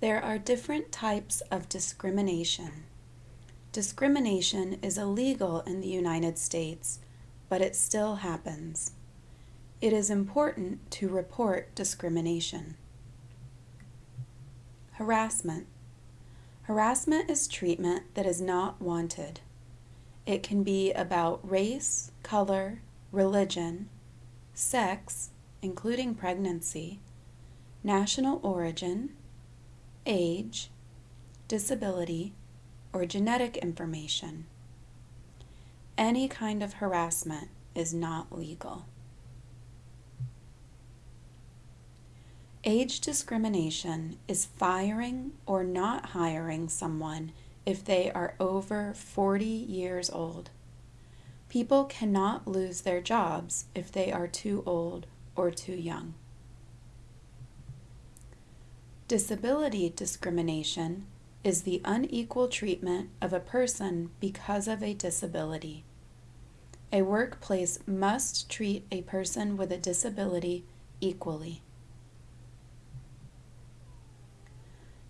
There are different types of discrimination. Discrimination is illegal in the United States, but it still happens. It is important to report discrimination. Harassment. Harassment is treatment that is not wanted. It can be about race, color, religion, sex, including pregnancy, national origin, age, disability, or genetic information. Any kind of harassment is not legal. Age discrimination is firing or not hiring someone if they are over 40 years old. People cannot lose their jobs if they are too old or too young. Disability discrimination is the unequal treatment of a person because of a disability. A workplace must treat a person with a disability equally.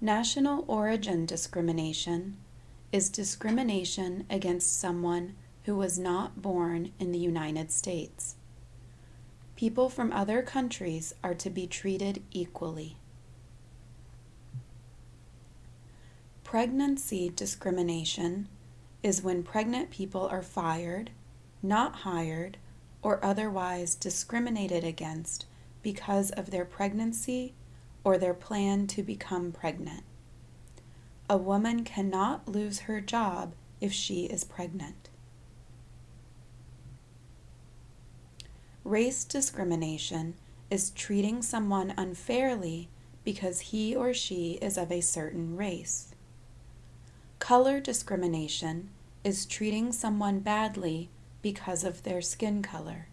National origin discrimination is discrimination against someone who was not born in the United States. People from other countries are to be treated equally. Pregnancy discrimination is when pregnant people are fired, not hired, or otherwise discriminated against because of their pregnancy or their plan to become pregnant. A woman cannot lose her job if she is pregnant. Race discrimination is treating someone unfairly because he or she is of a certain race. Color discrimination is treating someone badly because of their skin color.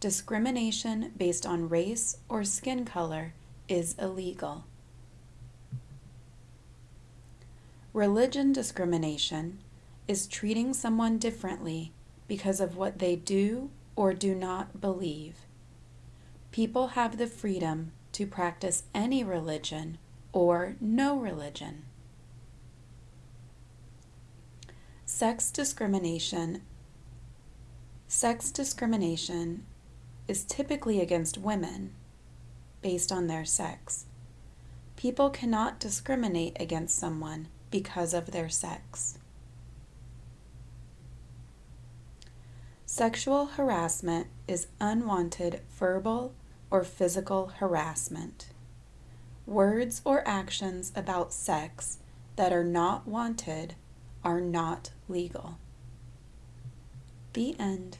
Discrimination based on race or skin color is illegal. Religion discrimination is treating someone differently because of what they do or do not believe. People have the freedom to practice any religion or no religion. Sex discrimination Sex discrimination is typically against women based on their sex. People cannot discriminate against someone because of their sex. Sexual harassment is unwanted verbal or physical harassment. Words or actions about sex that are not wanted are not legal. The end.